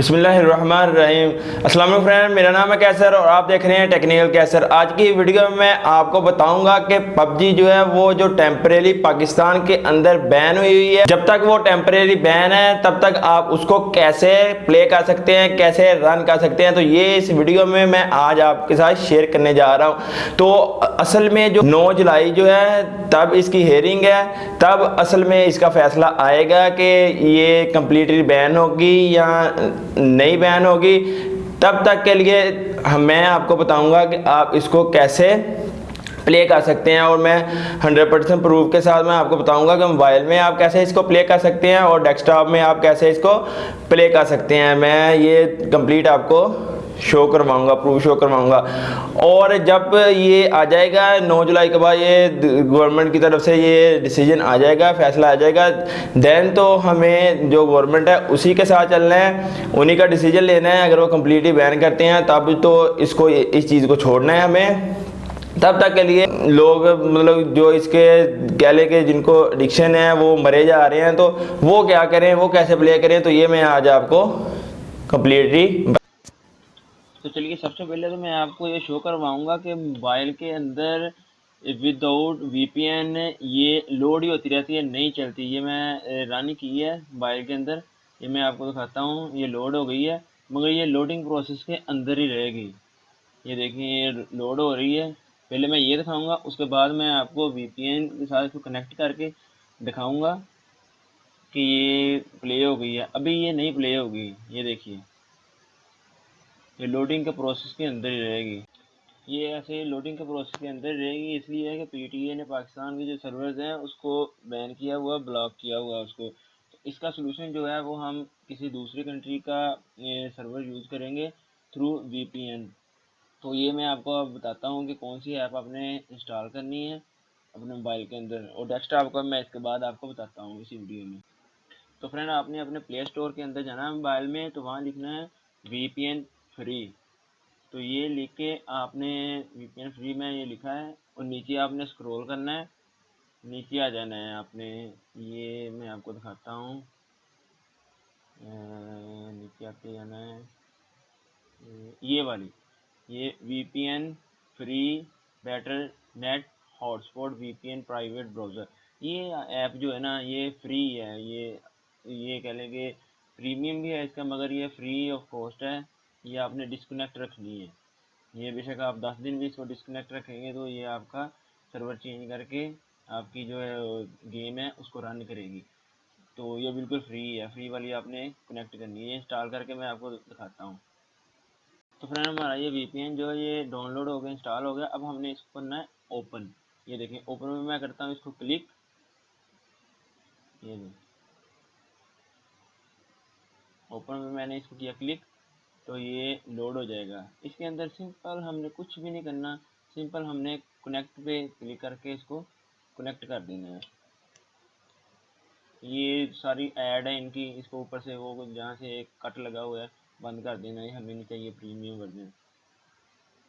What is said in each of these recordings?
रहीम अस्सलाम फ्रेंड मेरा नाम है कैसर और आप देख रहे हैं टेक्निकल कैसर। आज की वीडियो में मैं आपको बताऊँगा कि पबजी जो है, वो जो टेम्परेरी पाकिस्तान के अंदर बैन हुई हुई है। जब तक वो टेम्परेरी बैन है, तब तक आप उसको कैसे प्ले कर सकते हैं, कैसे रन कर सकते हैं तो ये इस वीडियो में मैं आज आपके साथ शेयर करने जा रहा हूँ। तो असल में जो नौ जुलाई जो है, तब इसकी हेयरिंग है। तब असल में इसका फैसला आएगा कि ये कम्प्लीटली बैन होगी या नई बैन होगी, तब तक के लिए मैं आपको बताऊँगा कि आप इसको कैसे प्ले कर सकते हैं और मैं 100 परसेंट प्रूफ के साथ मैं आपको बताऊँगा कि मोबाइल में आप कैसे इसको प्ले कर सकते हैं और डेस्कटॉप में आप कैसे इसको प्ले कर सकते हैं। मैं ये कंप्लीट आपको शो करवाऊँगा प्रूफ शो करवाऊँगा। और जब ये आ जाएगा 9 जुलाई के बाद ये गवर्नमेंट की तरफ़ से ये डिसीज़न आ जाएगा, फैसला आ जाएगा देन तो हमें जो गवर्नमेंट है, उसी के साथ चलना है, उन्हीं का डिसीज़न लेना है। अगर वो कम्प्लीटली बैन करते हैं, तब तो इसको, इस चीज़ को छोड़ना है हमें। तब तक के लिए लोग मतलब जो इसके गले के जिनको एडिक्शन है, वो मरे जा रहे हैं तो वो क्या करें, वो कैसे प्ले करें तो ये मैं आज आपको कम्प्लीटली तो चलिए, सबसे पहले तो मैं आपको ये शो करवाऊँगा कि मोबाइल के अंदर विदाउट वीपीएन ये लोड ही होती रहती है, नहीं चलती। ये मैं रन की है मोबाइल के अंदर। ये मैं आपको दिखाता हूँ, ये लोड हो गई है, मगर ये लोडिंग प्रोसेस के अंदर ही रहेगी। ये देखिए, ये लोड हो रही है। पहले मैं ये दिखाऊँगा, उसके बाद मैं आपको वीपीएन के साथ इसको कनेक्ट करके दिखाऊँगा कि ये प्ले हो गई है। अभी ये नहीं प्ले होगी, ये देखिए। ये लोडिंग के प्रोसेस के अंदर ही रहेगी। ये ऐसे लोडिंग के प्रोसेस के अंदर ही रहेगी, इसलिए है कि पीटीए ने पाकिस्तान के जो सर्वर्स हैं, उसको बैन किया हुआ ब्लॉक किया हुआ उसको। तो इसका सोल्यूशन जो है, वो हम किसी दूसरी कंट्री का सर्वर यूज़ करेंगे थ्रू वीपीएन तो ये मैं आपको बताता हूँ कि कौन सी ऐप आपने इंस्टॉल करनी है अपने मोबाइल के अंदर। और डेस्कटॉप का मैं इसके बाद आपको बताता हूँ इसी वीडियो में। तो फ्रेंड आपने अपने प्ले स्टोर के अंदर जाना है मोबाइल में तो वहाँ लिखना है वीपीएन फ्री तो ये लिख के आपने वीपीएन फ्री में ये लिखा है और नीचे आपने स्क्रॉल करना है। नीचे आ जाना है आपने। ये मैं आपको दिखाता हूँ। नीचे आके जाना है। ये वाली। ये V P N free better net hotspot VPN private browser ये ऐप जो है ना, ये फ्री है। ये ये कह लेंगे प्रीमियम भी है इसका, मगर ये फ्री ऑफ़ कॉस्ट है। ये आपने डिस्कनेक्ट रख रखनी है। ये बेशक आप दस दिन भी इसको डिस्कनेक्ट रखेंगे तो ये आपका सर्वर चेंज करके आपकी जो है गेम है उसको रन करेगी। तो ये बिल्कुल फ्री है। फ्री वाली आपने कनेक्ट करनी है। इंस्टॉल करके मैं आपको दिखाता हूँ। तो फ्रेंड हमारा ये वीपीएन जो है ये डाउनलोड हो गया इंस्टॉल हो गया। अब हमने इसको करना है ओपन ये देखें ओपन में मैं करता हूँ इसको क्लिक ये देखें। ओपन में मैंने इसको किया क्लिक तो ये लोड हो जाएगा। इसके अंदर सिंपल हमने कुछ भी नहीं करना। सिंपल हमने कनेक्ट पे क्लिक करके इसको कनेक्ट कर देना है। ये सारी ऐड है इनकी। इसको ऊपर से वो जहाँ से एक कट लगा हुआ है, बंद कर देना है। हमें नहीं चाहिए प्रीमियम वर्जन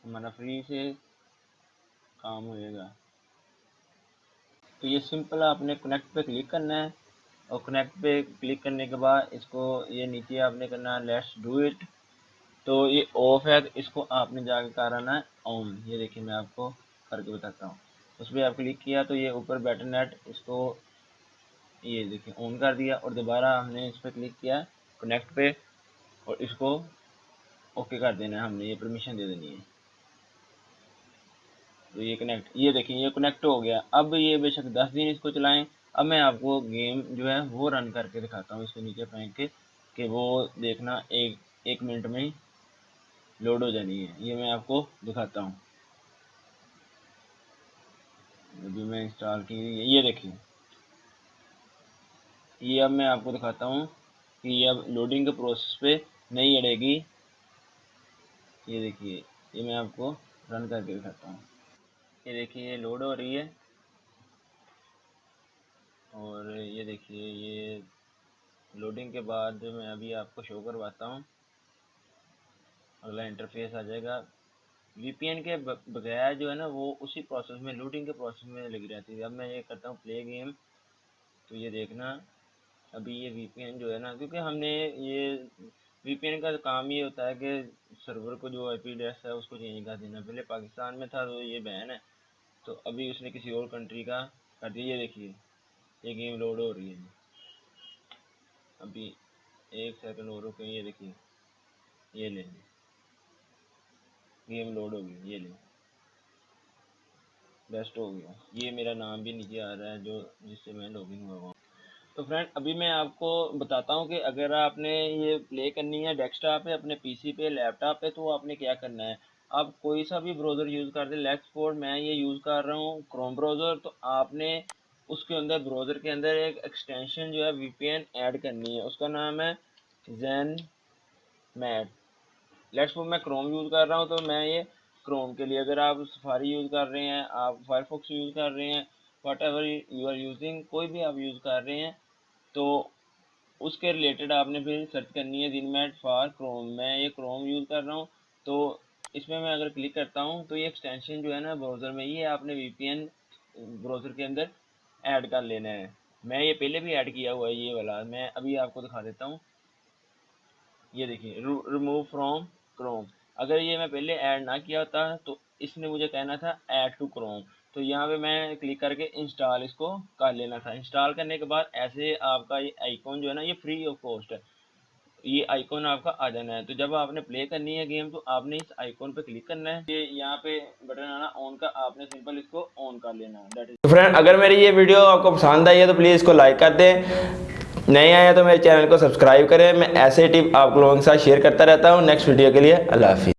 हमारा फ्री से काम होएगा। तो ये सिंपल आपने कनेक्ट पे क्लिक करना है। और कनेक्ट पे क्लिक करने के बाद इसको ये नीचे आपने करना है लेट्स डू इट तो ये ऑफ़ है तो इसको आपने जाके कराना है ऑन ये देखिए मैं आपको करके बताता हूँ। उस पर आप क्लिक किया तो ये ऊपर बैटर नेट इसको ये देखिए ऑन कर दिया और दोबारा हमने इस पर क्लिक किया कनेक्ट पे और इसको ओके कर देना है हमने, ये परमिशन दे देनी है। तो ये कनेक्ट ये देखिए ये कनेक्ट हो गया। अब ये बेशक दस दिन इसको चलाएँ। अब मैं आपको गेम जो है वो रन करके दिखाता हूँ, इसके नीचे फेंक के, कि वो देखना एक एक मिनट में लोड हो जानी है। ये मैं आपको दिखाता हूँ। अभी मैं इंस्टॉल की ये देखिए। ये अब मैं आपको दिखाता हूँ कि ये अब लोडिंग के प्रोसेस पे नहीं अड़ेगी। ये देखिए। ये मैं आपको रन करके दिखाता हूँ। ये देखिए, ये लोड हो रही है। और ये देखिए, ये लोडिंग के बाद मैं अभी आपको शो करवाता हूँ। अगला इंटरफेस आ जाएगा। वीपीएन के बगैर जो है ना, वो उसी प्रोसेस में लूटिंग के प्रोसेस में लगी रहती है। अब मैं ये करता हूँ प्ले गेम तो ये देखना। अभी ये वीपीएन जो है ना, क्योंकि हमने ये वीपीएन का काम ये होता है कि सर्वर को जो आईपी एड्रेस है, उसको चेंज कर देना। पहले पाकिस्तान में था तो ये बैन है। तो अभी उसने किसी और कंट्री का कर दिया। ये देखिए, ये गेम लोड हो रही है। अभी एक सेकंड और रुके, ये देखिए। ये ले। गेम लोड हो गई, ये ले। बेस्ट हो गया। ये मेरा नाम भी नीचे आ रहा है, जो, जिससे मैं लॉगिन हुआ हुआ तो फ्रेंड अभी मैं आपको बताता हूँ कि अगर आपने ये प्ले करनी है डेस्कटॉप पे, अपने पीसी पे लैपटॉप पे तो आपने क्या करना है? आप कोई सा भी ब्राउज़र यूज़ कर दें लेक्स फोर्ड मैं ये यूज़ कर रहा हूँ क्रोम ब्राउज़र तो आपने उसके अंदर ब्राउज़र के अंदर एक एक्सटेंशन जो है वीपीएन ऐड करनी है। उसका नाम है जैन मैट लेट्स मैं क्रोम यूज़ कर रहा हूँ तो मैं ये क्रोम के लिए अगर आप सफारी यूज़ कर रहे हैं, आप फायरफॉक्स यूज़ कर रहे हैं whatever you are using कोई भी आप यूज़ कर रहे हैं तो उसके रिलेटेड आपने फिर सर्च करनी है दिन मैट फॉर क्रोम मैं ये क्रोम यूज़ कर रहा हूँ तो इसमें मैं अगर क्लिक करता हूँ तो ये एक्सटेंशन जो है ना ब्राउज़र में ये आपने वीपीएन ब्राउज़र के अंदर ऐड कर लेना है। मैं ये पहले भी ऐड किया हुआ है, ये वाला। मैं अभी आपको दिखा देता हूँ। ये देखिए रिमूव फ्रॉम क्रोम अगर ये मैं पहले ऐड ना किया होता तो इसने मुझे कहना था ऐड टू क्रोम तो यहाँ पे मैं क्लिक करके इंस्टॉल इसको कर लेना था. इंस्टॉल करने के बाद ऐसे आपका ये आइकॉन जो है ना, ये फ्री ऑफ़ कॉस्ट है. ये आइकॉन आपका आ जाना है. तो जब आपने प्ले करनी है गेम तो आपने इस आइकॉन पे क्लिक करना है. ये यहाँ पे बटन आना ऑन का आपने सिंपल इसको ऑन कर लेना है. फ्रेंड अगर मेरी ये वीडियो आपको पसंद आई है तो प्लीज़ इसको लाइक कर दें. नए आए तो मेरे चैनल को सब्सक्राइब करें। मैं ऐसे टिप आप लोगों के साथ शेयर करता रहता हूँ। नेक्स्ट वीडियो के लिए अल्लाह हाफिज़।